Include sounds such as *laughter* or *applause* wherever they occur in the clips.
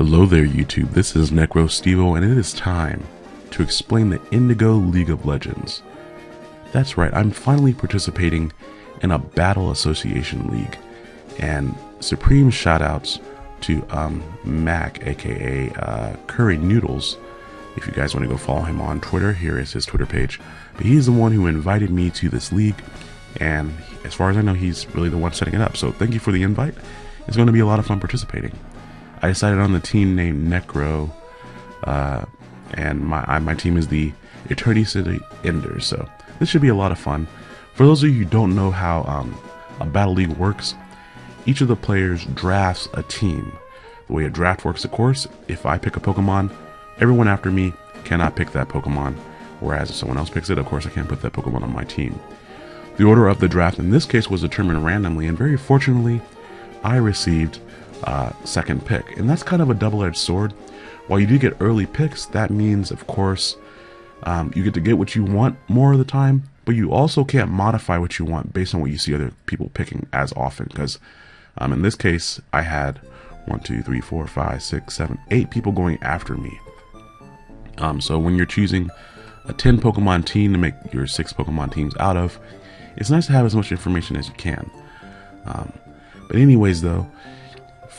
Hello there YouTube, this is Necro Stevo and it is time to explain the Indigo League of Legends. That's right, I'm finally participating in a Battle Association League and supreme shoutouts to um, Mac aka uh, Curry Noodles. If you guys want to go follow him on Twitter, here is his Twitter page. But he's the one who invited me to this league and as far as I know he's really the one setting it up. So thank you for the invite. It's going to be a lot of fun participating. I decided on the team named Necro, uh, and my I, my team is the Eternity City Enders. So this should be a lot of fun. For those of you who don't know how um, a battle league works, each of the players drafts a team. The way a draft works, of course, if I pick a Pokemon, everyone after me cannot pick that Pokemon. Whereas if someone else picks it, of course, I can't put that Pokemon on my team. The order of the draft in this case was determined randomly, and very fortunately, I received uh, second pick. And that's kind of a double-edged sword. While you do get early picks, that means, of course, um, you get to get what you want more of the time, but you also can't modify what you want based on what you see other people picking as often. Because um, in this case, I had one, two, three, four, five, six, seven, eight people going after me. Um, so when you're choosing a 10 Pokemon team to make your six Pokemon teams out of, it's nice to have as much information as you can. Um, but anyways, though,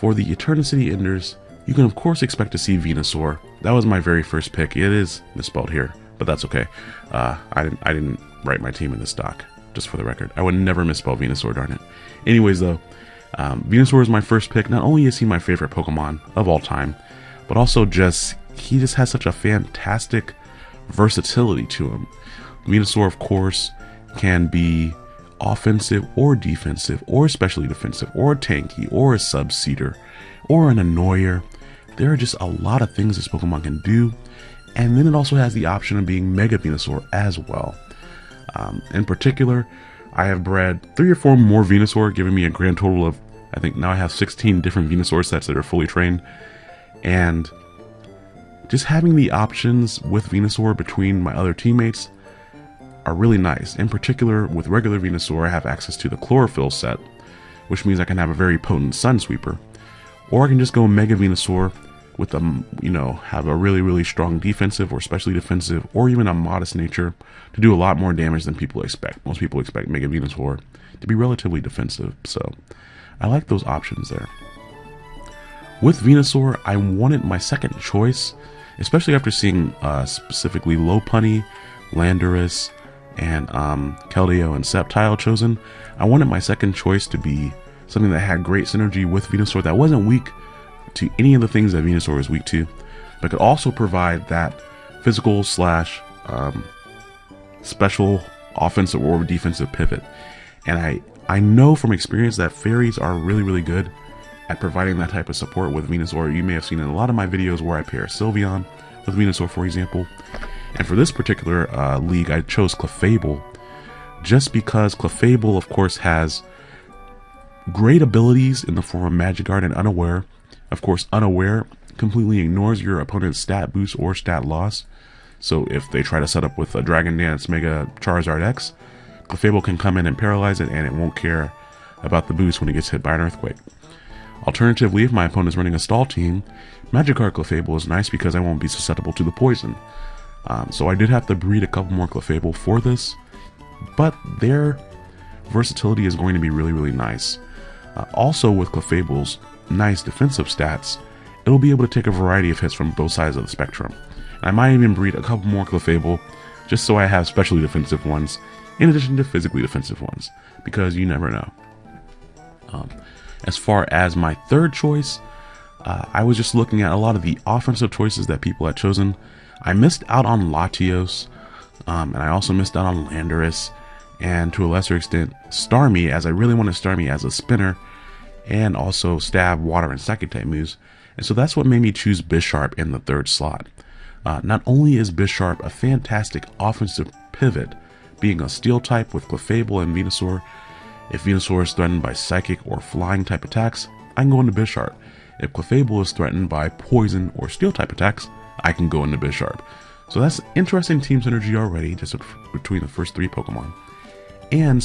for the Eternity Enders, you can of course expect to see Venusaur. That was my very first pick. It is misspelled here, but that's okay. Uh, I didn't I didn't write my team in this doc, just for the record. I would never misspell Venusaur, darn it. Anyways, though, um, Venusaur is my first pick. Not only is he my favorite Pokemon of all time, but also just he just has such a fantastic versatility to him. Venusaur, of course, can be offensive or defensive or especially defensive or tanky or a sub-seeder or an annoyer. There are just a lot of things this Pokemon can do. And then it also has the option of being Mega Venusaur as well. Um, in particular, I have bred three or four more Venusaur, giving me a grand total of, I think now I have 16 different Venusaur sets that are fully trained. And just having the options with Venusaur between my other teammates are really nice. In particular, with regular Venusaur, I have access to the Chlorophyll set, which means I can have a very potent Sun Sweeper. Or I can just go Mega Venusaur with a, you know, have a really, really strong defensive or specially defensive or even a modest nature to do a lot more damage than people expect. Most people expect Mega Venusaur to be relatively defensive, so I like those options there. With Venusaur, I wanted my second choice, especially after seeing uh, specifically Lopunny, Landorus, and um, Keldeo and Sceptile chosen, I wanted my second choice to be something that had great synergy with Venusaur that wasn't weak to any of the things that Venusaur is weak to, but could also provide that physical slash um, special offensive or defensive pivot. And I, I know from experience that fairies are really, really good at providing that type of support with Venusaur. You may have seen in a lot of my videos where I pair Sylveon with Venusaur, for example, and for this particular uh, league, I chose Clefable just because Clefable, of course, has great abilities in the form of Magic Guard and Unaware. Of course, Unaware completely ignores your opponent's stat boost or stat loss. So if they try to set up with a Dragon Dance Mega Charizard X, Clefable can come in and paralyze it and it won't care about the boost when it gets hit by an Earthquake. Alternatively, if my opponent is running a stall team, Magic Guard Clefable is nice because I won't be susceptible to the poison. Um, so I did have to breed a couple more Clefable for this, but their versatility is going to be really, really nice. Uh, also with Clefable's nice defensive stats, it'll be able to take a variety of hits from both sides of the spectrum. I might even breed a couple more Clefable, just so I have specially defensive ones, in addition to physically defensive ones, because you never know. Um, as far as my third choice, uh, I was just looking at a lot of the offensive choices that people had chosen, I missed out on Latios, um, and I also missed out on Landorus, and to a lesser extent, Starmie, as I really wanted Starmie as a spinner, and also Stab, Water, and Psychic type moves. And so that's what made me choose Bisharp in the third slot. Uh, not only is Bisharp a fantastic offensive pivot, being a steel type with Clefable and Venusaur, if Venusaur is threatened by psychic or flying type attacks, I can go into Bisharp. If Clefable is threatened by poison or steel type attacks, I can go into Bisharp. So that's interesting team synergy already, just between the first three Pokemon. And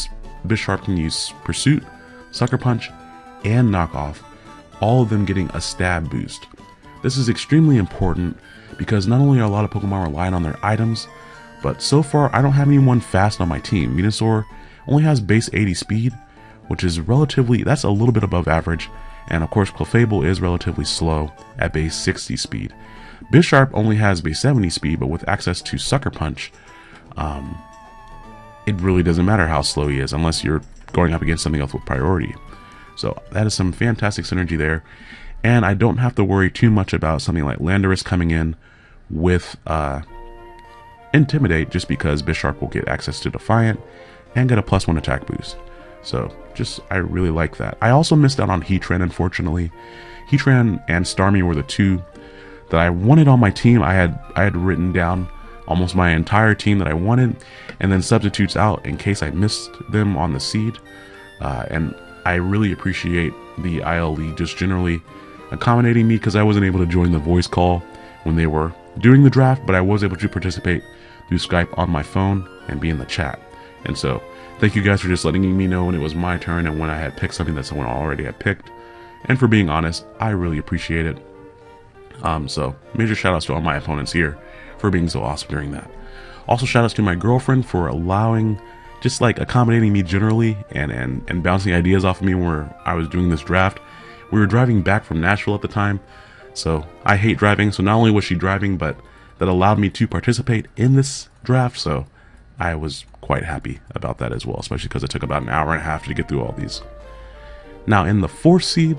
Bisharp can use Pursuit, Sucker Punch, and Knockoff, all of them getting a stab boost. This is extremely important because not only are a lot of Pokemon relying on their items, but so far I don't have anyone fast on my team. Venusaur only has base 80 speed, which is relatively, that's a little bit above average, and of course Clefable is relatively slow at base 60 speed. Bisharp only has base 70 speed, but with access to Sucker Punch, um, it really doesn't matter how slow he is unless you're going up against something else with priority. So that is some fantastic synergy there. And I don't have to worry too much about something like Landorus coming in with uh, Intimidate just because Bisharp will get access to Defiant and get a plus one attack boost. So just, I really like that. I also missed out on Heatran, unfortunately. Heatran and Starmie were the two that I wanted on my team. I had I had written down almost my entire team that I wanted, and then substitutes out in case I missed them on the seed. Uh, and I really appreciate the IL League just generally accommodating me because I wasn't able to join the voice call when they were doing the draft, but I was able to participate through Skype on my phone and be in the chat. And so, thank you guys for just letting me know when it was my turn and when I had picked something that someone already had picked. And for being honest, I really appreciate it. Um, so, major shout outs to all my opponents here for being so awesome during that. Also, shout outs to my girlfriend for allowing, just like accommodating me generally and, and, and bouncing ideas off of me where I was doing this draft. We were driving back from Nashville at the time, so I hate driving. So, not only was she driving, but that allowed me to participate in this draft. So, I was quite happy about that as well, especially because it took about an hour and a half to get through all these. Now, in the fourth seed,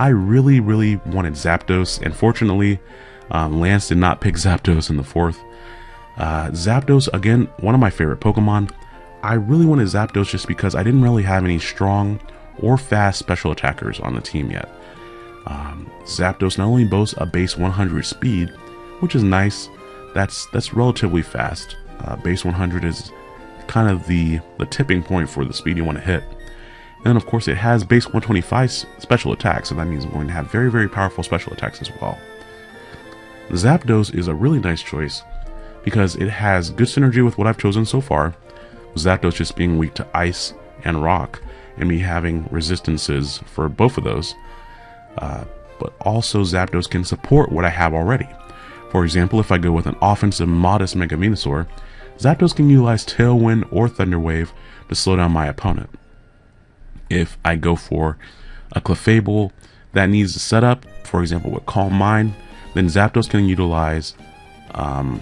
I really, really wanted Zapdos, and fortunately, um, Lance did not pick *laughs* Zapdos in the fourth. Uh, Zapdos, again, one of my favorite Pokemon. I really wanted Zapdos just because I didn't really have any strong or fast special attackers on the team yet. Um, Zapdos not only boasts a base 100 speed, which is nice, that's that's relatively fast. Uh, base 100 is kind of the, the tipping point for the speed you want to hit. And then of course it has base 125 special attacks, so that means I'm going to have very, very powerful special attacks as well. Zapdos is a really nice choice because it has good synergy with what I've chosen so far, Zapdos just being weak to ice and rock, and me having resistances for both of those. Uh, but also Zapdos can support what I have already. For example, if I go with an offensive modest Mega Venusaur, Zapdos can utilize Tailwind or Thunder Wave to slow down my opponent if I go for a Clefable that needs a setup, for example with Calm Mind, then Zapdos can utilize um,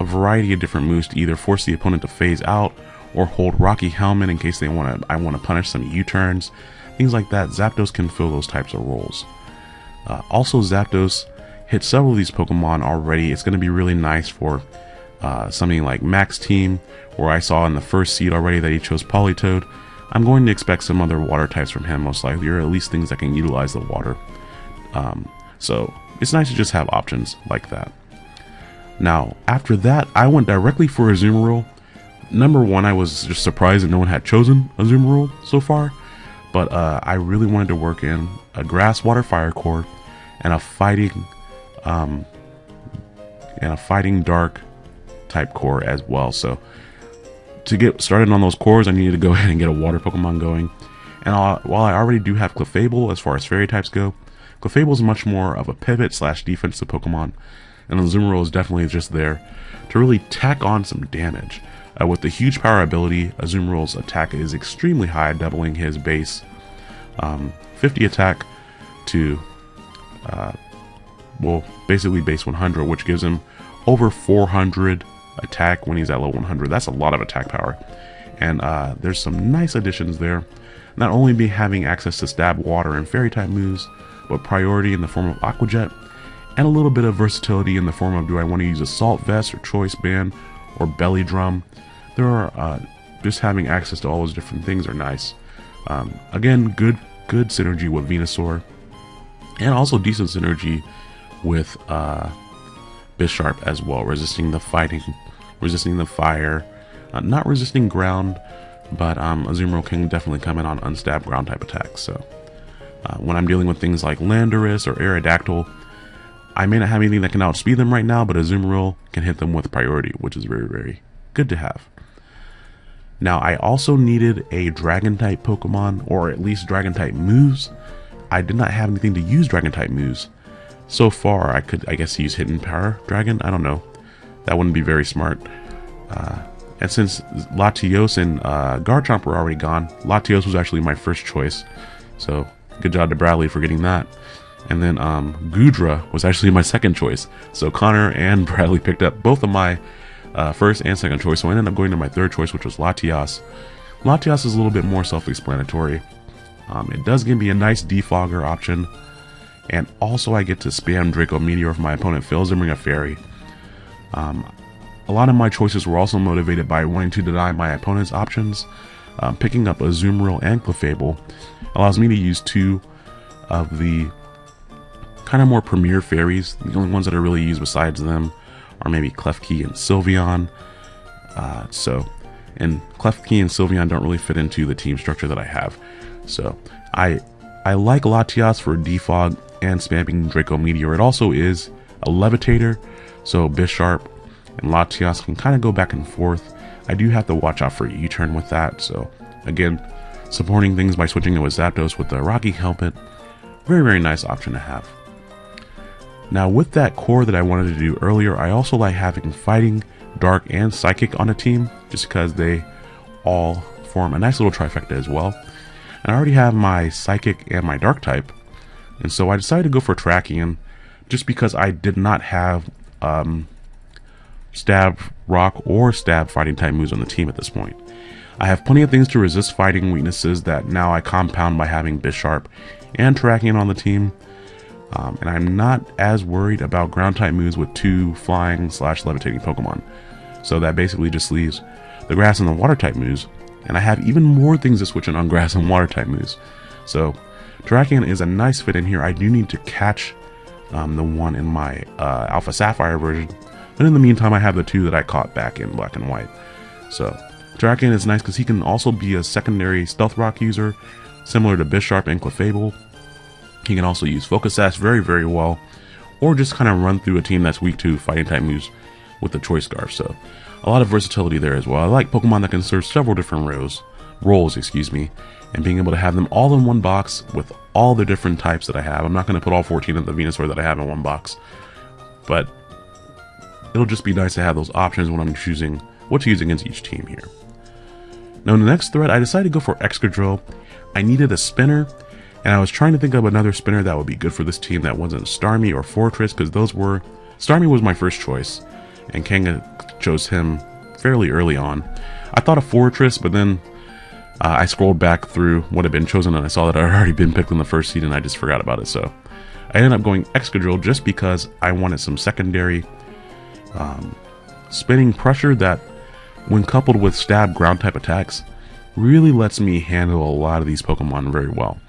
a variety of different moves to either force the opponent to phase out or hold Rocky Helmet in case they want to. I want to punish some U-turns, things like that. Zapdos can fill those types of roles. Uh, also, Zapdos hit several of these Pokemon already. It's going to be really nice for uh, something like Max Team, where I saw in the first seed already that he chose Politoed. I'm going to expect some other water types from him most likely, or at least things that can utilize the water. Um, so it's nice to just have options like that. Now, after that, I went directly for Azumarill. Number one, I was just surprised that no one had chosen Azumarill so far, but uh, I really wanted to work in a Grass, Water, Fire core and a Fighting, um, and a Fighting Dark type core as well. So to get started on those cores, I needed to go *laughs* ahead and get a water Pokemon going. And while I already do have Clefable as far as fairy types go, Clefable is much more of a pivot slash defensive Pokemon, and Azumarill is definitely just there to really tack on some damage. Uh, with the huge power ability, Azumarill's attack is extremely high, doubling his base um, 50 attack to, uh, well, basically base 100, which gives him over 400 attack when he's at level 100. That's a lot of attack power. And uh, there's some nice additions there. Not only be having access to stab water and fairy type moves, but priority in the form of Aqua Jet, and a little bit of versatility in the form of do I want to use Assault Vest or Choice Band or Belly Drum. There are uh, just having access to all those different things are nice. Um, again, good good synergy with Venusaur, and also decent synergy with uh, Bisharp as well, resisting the fighting, resisting the fire, uh, not resisting ground, but um, Azumarill can definitely come in on unstabbed ground type attacks. So uh, when I'm dealing with things like Landorus or Aerodactyl, I may not have anything that can outspeed them right now, but Azumarill can hit them with priority, which is very, very good to have. Now, I also needed a Dragon type Pokemon, or at least Dragon type moves. I did not have anything to use Dragon type moves, So far, I could, I guess, use Hidden Power Dragon. I don't know. That wouldn't be very smart. Uh, and since Latios and uh, Garchomp were already gone, Latios was actually my first choice. So good job to Bradley for getting that. And then um, Goodra was actually my second choice. So Connor and *laughs* Bradley picked up both of my uh, first and second choice. So I ended up going to my third choice, which was Latias. Latias is a little bit more self-explanatory. Um, it does give me a nice defogger option. And also I get to spam Draco Meteor if my opponent fails to bring a fairy. Um, a lot of my choices were also motivated by wanting to deny my opponent's options. Um, picking up a Azumarill and Clefable allows me to use two of the kind of more premier fairies. The only ones that I really use besides them are maybe Klefki and Sylveon. Uh, so, and Klefki and Sylveon don't really fit into the team structure that I have. So, I I like Latias for defog and spamming Draco Meteor. It also is a levitator, so Bisharp and Latias can kind of go back and forth. I do have to watch out for U-turn with that, so again, supporting things by switching it with Zapdos with the Rocky Helmet, very, very nice option to have. Now with that core that I wanted to do earlier, I also like having Fighting, Dark, and Psychic on a team, just because they all form a nice little trifecta as well. And I already have my Psychic and my Dark type, and so I decided to go for Terrakion, just because I did not have um, stab rock or stab fighting type moves on the team at this point. I have plenty of things to resist fighting weaknesses that now I compound by having Bisharp and Terrakion on the team. Um, and I'm not as worried about ground type moves with two flying slash levitating Pokemon. So that basically just leaves the grass and the water type moves. And I have even more things to switch in on grass and water type moves. So Terrakion is a nice fit in here. I do need to catch um, the one in my uh, Alpha Sapphire version but in the meantime, I have the two that I caught back in black and white. So, Terrakion is nice because he can also be a secondary Stealth Rock user, similar to Bisharp and Clefable. He can also use Focus Sash very, very well, or just kind of run through a team that's weak to fighting type moves with the Choice Scarf. So, a lot of versatility there as well. I like Pokemon that can serve several different roles, roles, excuse me, and being able to have them all in one box with all the different types that I have. I'm not going to put all 14 of the Venusaur that I have in one box, but it'll just be nice to have those options when I'm choosing what to use against each team here. Now in the next thread, I decided to go for Excadrill. I needed a spinner, and I was trying to think of another spinner that would be good for this team that wasn't Starmie or Forretress, because those were... Starmie was my first choice, and Kanga chose him fairly early on. I thought of Forretress, but then uh, I scrolled back through what had been chosen, and I saw that had already been picked in the first seed, and I just forgot about it, so... I ended up going Excadrill just because I wanted some secondary um, spinning pressure that, when coupled with stab ground type attacks, really lets me handle a lot of these Pokemon very well.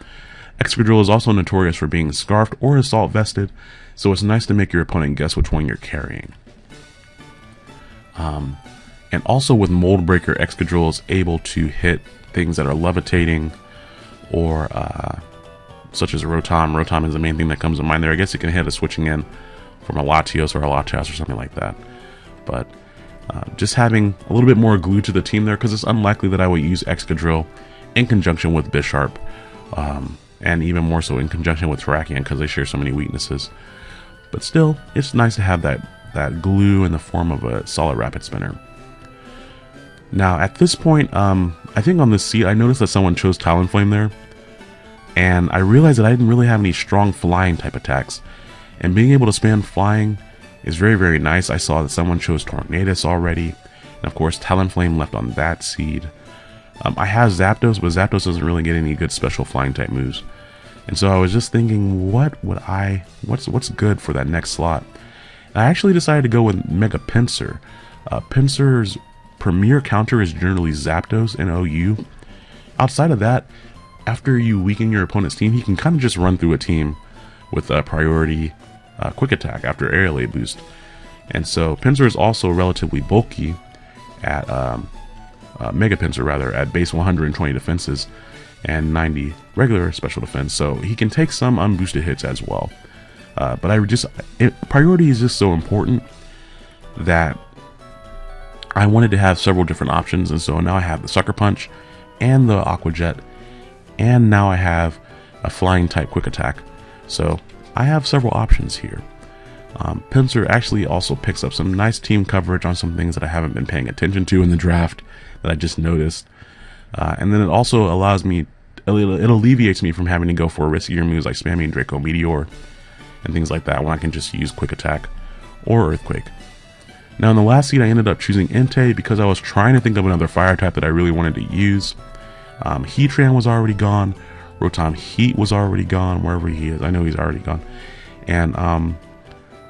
Excadrill is also notorious for being scarfed or assault vested, so it's nice to make your opponent guess which one you're carrying. Um, and also with Mold Breaker, Excadrill is able to hit things that are levitating or uh, such as Rotom. Rotom is the main thing that comes to mind there. I guess it can hit a switching in from a Latios or a Latias or something like that. But uh, just having a little bit more glue to the team there because it's unlikely that I would use Excadrill in conjunction with Bisharp um, and even more so in conjunction with Terrakion because they share so many weaknesses. But still, it's nice to have that, that glue in the form of a solid rapid spinner. Now, at this point, um, I think on this seat, I noticed that someone chose Talonflame there. And I realized that I didn't really have any strong flying type attacks. And being able to spam flying is very, very nice. I saw that someone chose Tornadus already. And of course, Talonflame left on that seed. Um, I have Zapdos, but Zapdos doesn't really get any good special flying type moves. And so I was just thinking, what would I, what's what's good for that next slot? And I actually decided to go with Mega Pinsir. Uh, Pinsir's premier counter is generally Zapdos and OU. Outside of that, after you weaken your opponent's team, he can kind of just run through a team with a priority uh, quick attack after Aerilate boost. And so Pinsir is also relatively bulky at um, uh, Mega Pinsir rather at base 120 defenses and 90 regular special defense. So he can take some unboosted hits as well. Uh, but I just it, priority is just so important that I wanted to have several different options, and so now I have the Sucker Punch and the Aqua Jet, and now I have a flying type quick attack. So I have several options here. Um, Pinsir actually also picks up some nice team coverage on some things that I haven't been paying attention to in the draft that I just noticed. Uh, and then it also allows me, it, it alleviates me from having to go for riskier moves like spamming Draco Meteor and things like that when I can just use Quick Attack or Earthquake. Now in the last seed I ended up choosing Entei because I was trying to think of another fire type that I really wanted to use. Um, Heatran was already gone, Rotom Heat was already gone, wherever he is, I know he's already gone. And um,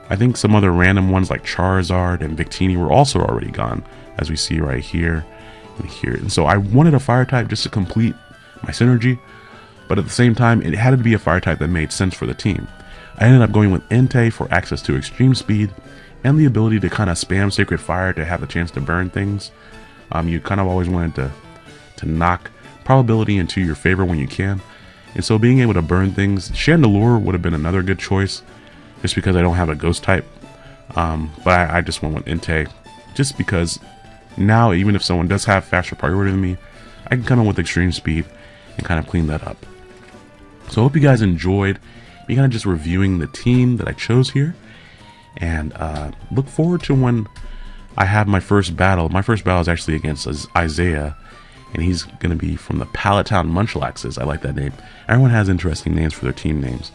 I think some other random ones like Charizard and Victini were also already gone, as we see right here and here. And so I wanted a fire type just to complete my synergy, but at the same time, it had to be a fire type that made sense for the team. I ended up going with Entei for access to extreme speed and the ability to kind of spam Sacred Fire to have the chance to burn things. Um, you kind of always wanted to, to knock probability into your favor when you can. And so being able to burn things, Chandelure would have been another good choice just because I don't have a ghost type. Um, but I, I, just went with Entei just because now even if someone does have faster priority than me, I can come in with extreme speed and kind of clean that up. So I hope you guys enjoyed me kind of just reviewing the team that I chose here. And uh, look forward to when I have my first battle. My first battle is actually against Isaiah. And he's going to be from the Palatown Town Munchlaxes. I like that name. Everyone has interesting names for their team names.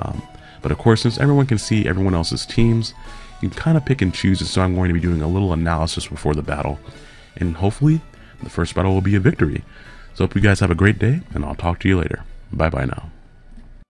Um, but of course, since everyone can see everyone else's teams, you can kind of pick and choose. And so I'm going to be doing a little analysis before the battle. And hopefully, the first battle will be a victory. So hope you guys have a great day, and I'll talk to you later. Bye-bye now.